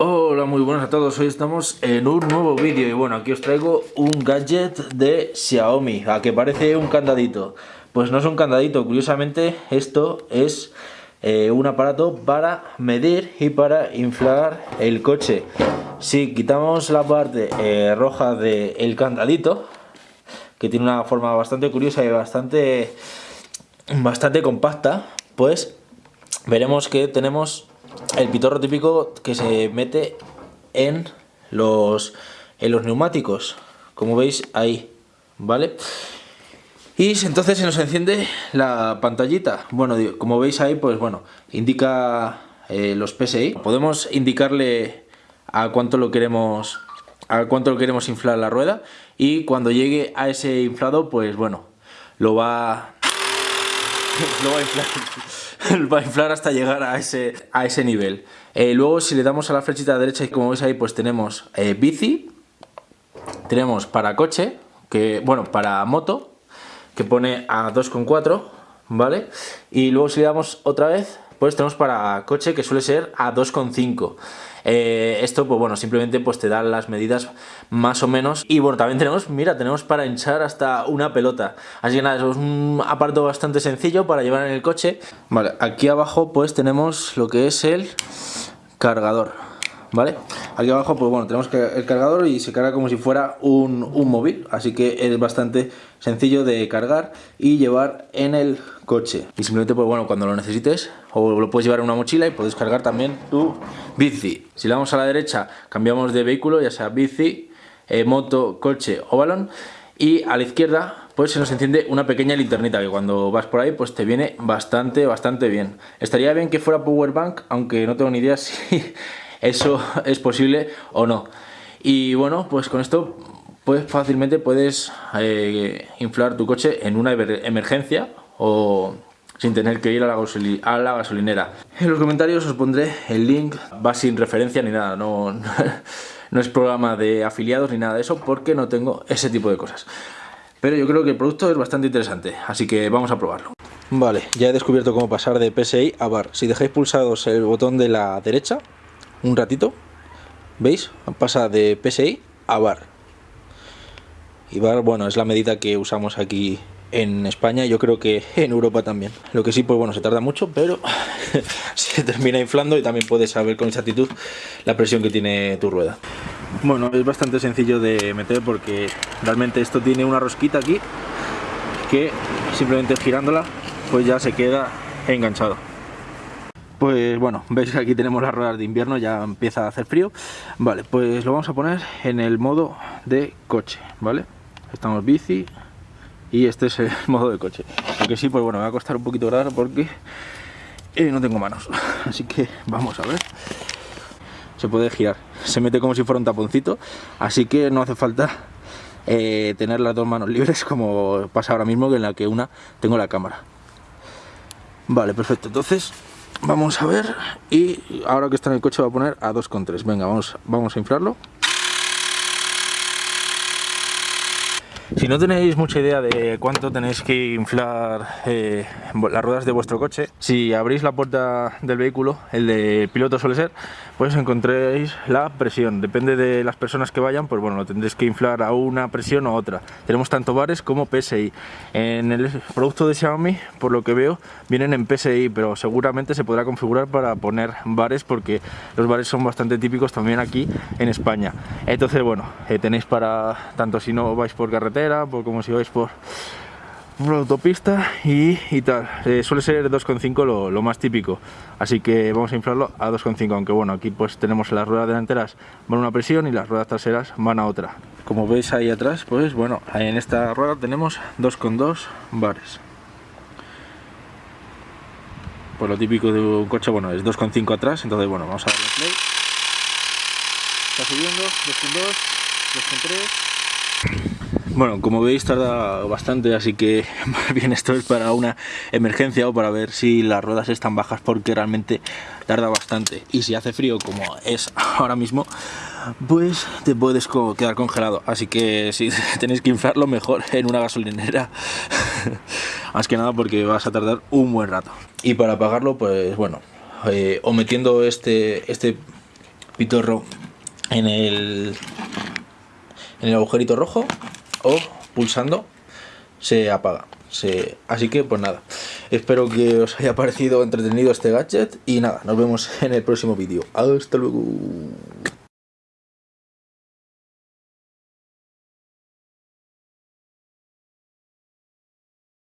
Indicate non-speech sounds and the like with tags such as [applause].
Hola, muy buenas a todos, hoy estamos en un nuevo vídeo y bueno, aquí os traigo un gadget de Xiaomi, a que parece un candadito. Pues no es un candadito, curiosamente esto es eh, un aparato para medir y para inflar el coche. Si quitamos la parte eh, roja del candadito, que tiene una forma bastante curiosa y bastante, bastante compacta, pues veremos que tenemos el pitorro típico que se mete en los, en los neumáticos, como veis ahí, ¿vale? Y entonces se nos enciende la pantallita. Bueno, como veis ahí, pues bueno, indica eh, los PSI. Podemos indicarle a cuánto lo queremos a cuánto lo queremos inflar la rueda y cuando llegue a ese inflado, pues bueno, lo va [laughs] lo [laughs] va a inflar hasta llegar a ese, a ese nivel. Eh, luego si le damos a la flechita derecha y como veis ahí pues tenemos eh, bici, tenemos para coche, que bueno, para moto, que pone a 2,4, ¿vale? Y luego si le damos otra vez, pues tenemos para coche que suele ser a 2,5. Eh, esto, pues bueno, simplemente pues te da las medidas más o menos. Y bueno, también tenemos, mira, tenemos para hinchar hasta una pelota. Así que nada, es un aparato bastante sencillo para llevar en el coche. Vale, aquí abajo pues tenemos lo que es el cargador. ¿Vale? Aquí abajo pues bueno, tenemos el cargador y se carga como si fuera un, un móvil, así que es bastante sencillo de cargar y llevar en el coche. Y simplemente pues bueno, cuando lo necesites o lo puedes llevar en una mochila y puedes cargar también tu bici. Si le damos a la derecha cambiamos de vehículo, ya sea bici, eh, moto, coche o balón y a la izquierda pues se nos enciende una pequeña linternita que cuando vas por ahí pues te viene bastante, bastante bien. Estaría bien que fuera power bank, aunque no tengo ni idea [laughs] si eso [laughs] es posible o no. Y bueno, pues con esto pues fácilmente puedes eh, inflar tu coche en una emergencia o sin tener que ir a la, a la, gasolinera. En los comentarios os pondré el link, va sin referencia ni nada, no, [laughs] no es programa de afiliados ni nada de eso porque no tengo ese tipo de cosas. Pero yo creo que el producto es bastante interesante, así que vamos a probarlo. Vale, ya he descubierto cómo pasar de PSI a bar. Si dejáis pulsados el botón de la derecha, un ratito, ¿veis? Pasa de PSI a bar. Y bar, bueno, es la medida que usamos aquí en España yo creo que en Europa también. Lo que sí, pues bueno, se tarda mucho, pero [laughs] se termina inflando y también puedes saber con exactitud la presión que tiene tu rueda. Bueno, es bastante sencillo de meter porque realmente esto tiene una rosquita aquí que simplemente girándola pues ya se queda enganchado. Pues bueno, veis que aquí tenemos las ruedas de invierno, ya empieza a hacer frío. Vale, pues lo vamos a poner en el modo de coche, ¿vale? Estamos bici, y este es el [laughs] modo de coche. Aunque sí pues bueno me va a costar un poquito grabar porque eh, no tengo manos. [laughs] Así que vamos a ver. Se puede girar. Se mete como si fuera un taponcito. Así que no hace falta eh, tener las dos manos libres como pasa ahora mismo que en la que una tengo la cámara. Vale perfecto. Entonces vamos a ver y ahora que está en el coche va a poner a 2,3 venga vamos, vamos a inflarlo Si no tenéis mucha idea de cuánto tenéis que inflar eh, las ruedas de vuestro coche, si abrís la puerta del vehículo, el de piloto suele ser, pues encontréis la presión. Depende de las personas que vayan, pues bueno, lo tendréis que inflar a una presión o otra. Tenemos tanto bares como PSI. En el producto de Xiaomi, por lo que veo, vienen en PSI, pero seguramente se podrá configurar para poner bares porque los bares son bastante típicos también aquí en España. Entonces, bueno, eh, tenéis para, tanto si no vais por carretera, por como si vais por, una autopista y, tal. Eh, suele ser 2,5 lo, lo, más típico, así que vamos a inflarlo a 2,5, aunque bueno, aquí pues tenemos las ruedas delanteras van a una presión y las ruedas traseras van a otra. Como veis ahí atrás, pues bueno, en esta rueda tenemos 2,2 bares. Pues lo típico de un coche, bueno, es 2,5 atrás, entonces bueno, vamos a darle play. Está subiendo, 2,2, 2,3... Bueno, como veis tarda bastante, así que [laughs] más bien esto es para una emergencia o para ver si las ruedas están bajas porque realmente tarda bastante. Y si hace frío como es ahora mismo, pues te puedes quedar congelado. Así que si [laughs] tenéis que inflarlo mejor en una gasolinera. [laughs] Más que nada porque vas a tardar un buen rato. Y para apagarlo, pues bueno, eh, o metiendo este, este pitorro en el, en el agujerito rojo o pulsando se apaga. Así que pues nada, espero que os haya parecido entretenido este gadget y nada, nos vemos en el próximo vídeo. Hasta luego.